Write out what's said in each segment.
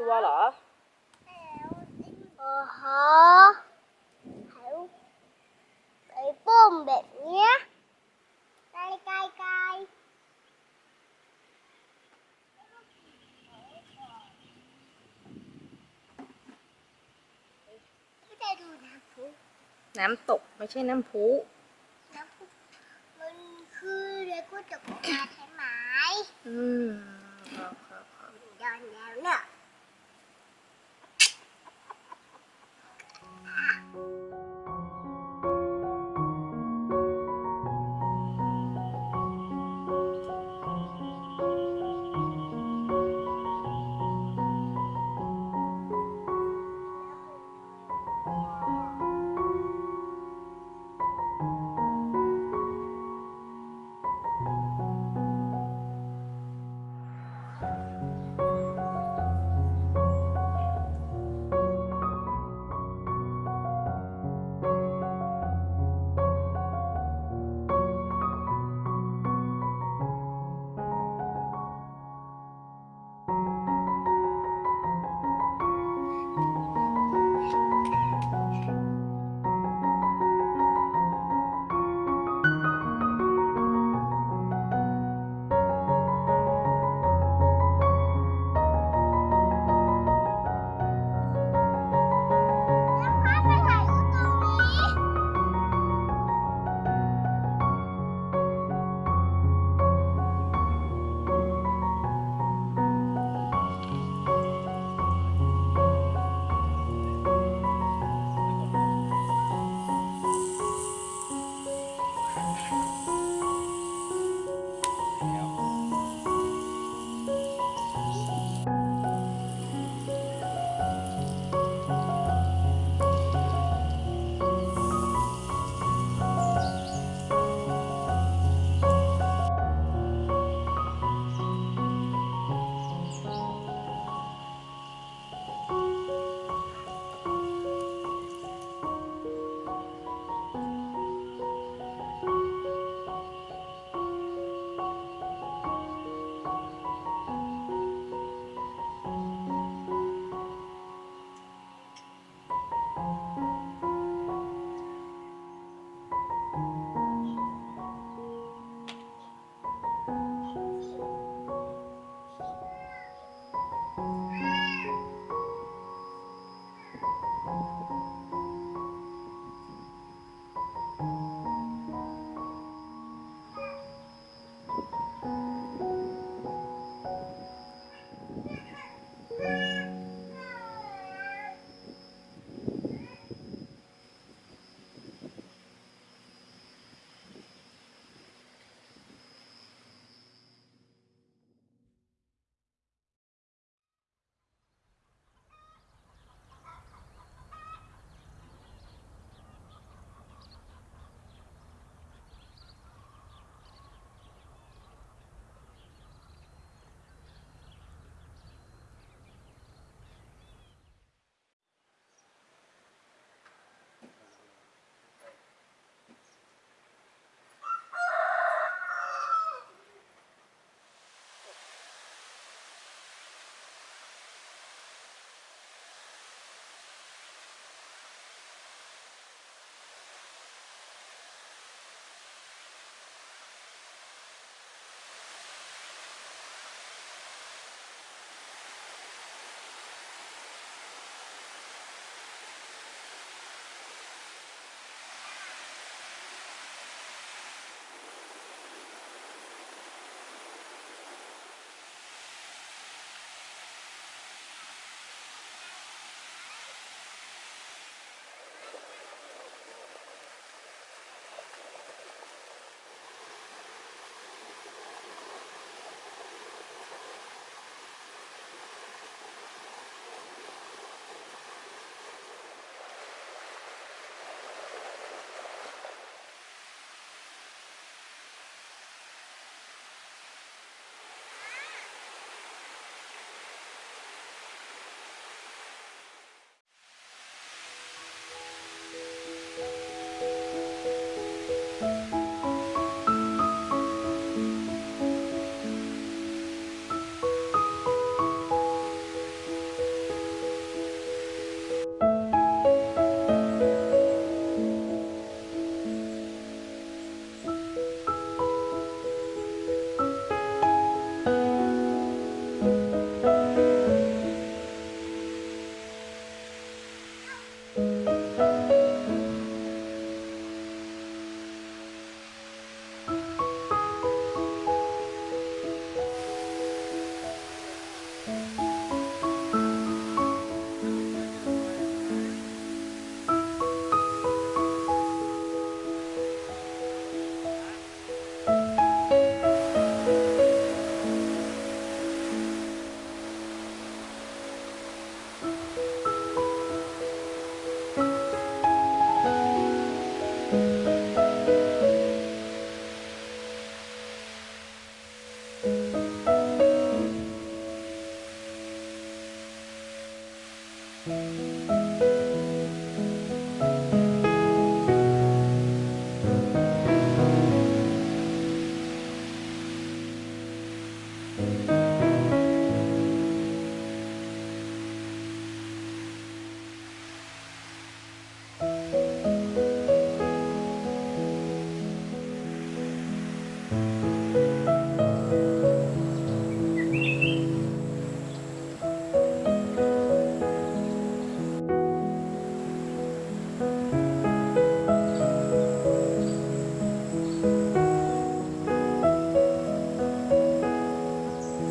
ตัวเหรอโอ้โหเขาไปปุ้มแบบเนี้ยไกลไกลไกลไม่ได้ดูน้ำพุน้ำตกไม่ใช่น้ำพุน้ำพุมันคือเรือกู้จกมาใช่ไหมอืมครับค รับค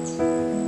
รั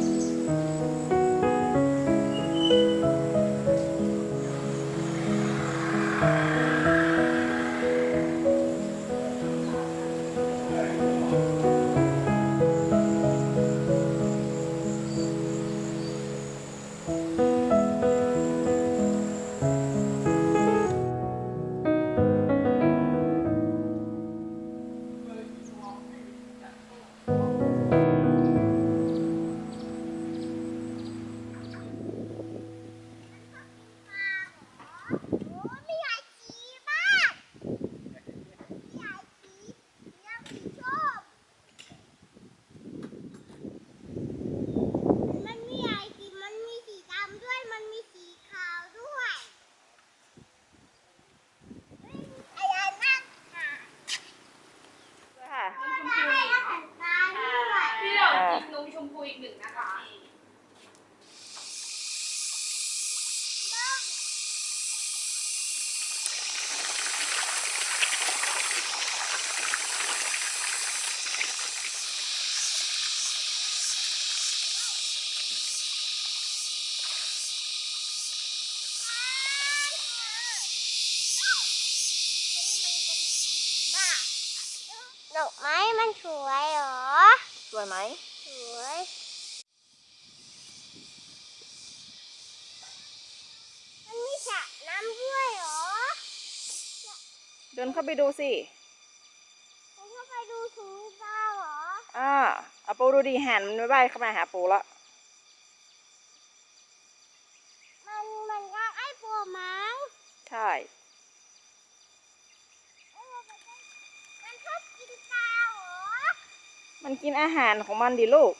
เดินเข้าไปดูสิผมเข้าไปดูถุงปลาเหรอ อ่าเอาปูดูดีหันมันไม่ใบเข้ามาหาปูละมันมันก็ไอ้ปัวมั้ง ใช่เออมันก็มันชอบกินปลาเหรอ มันกินอาหารของมันดิลูก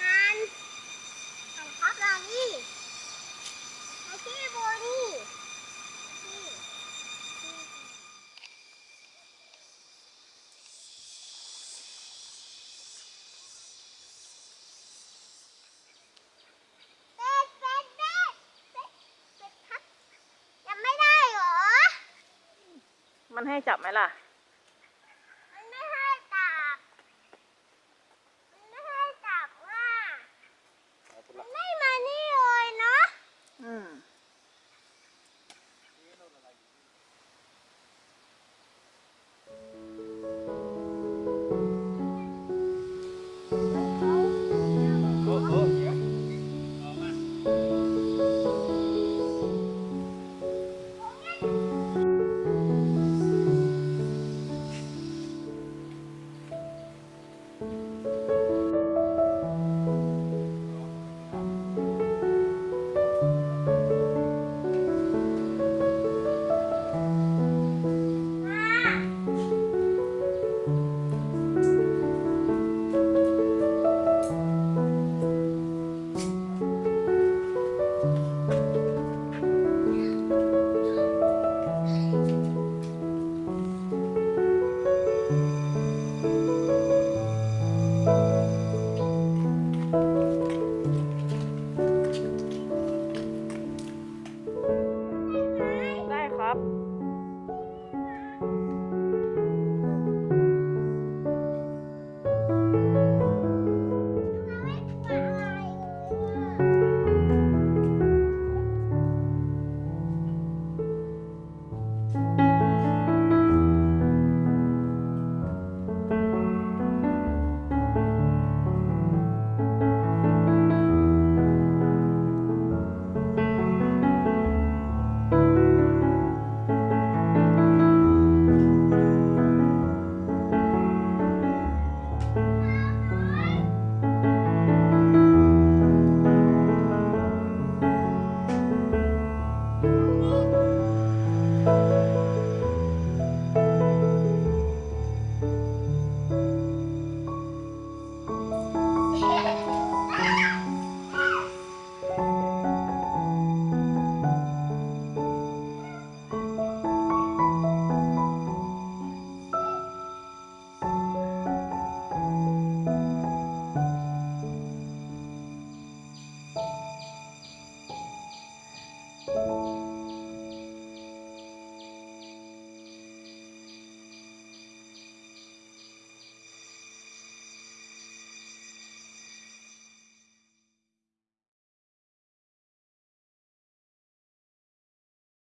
ฮันของครับเรานี่มาที่โบนี่นี่เป็ดเป็ดเป็ดเป็ดเป็ดครับยังไม่ได้เหรอ มันให้จับไหมล่ะ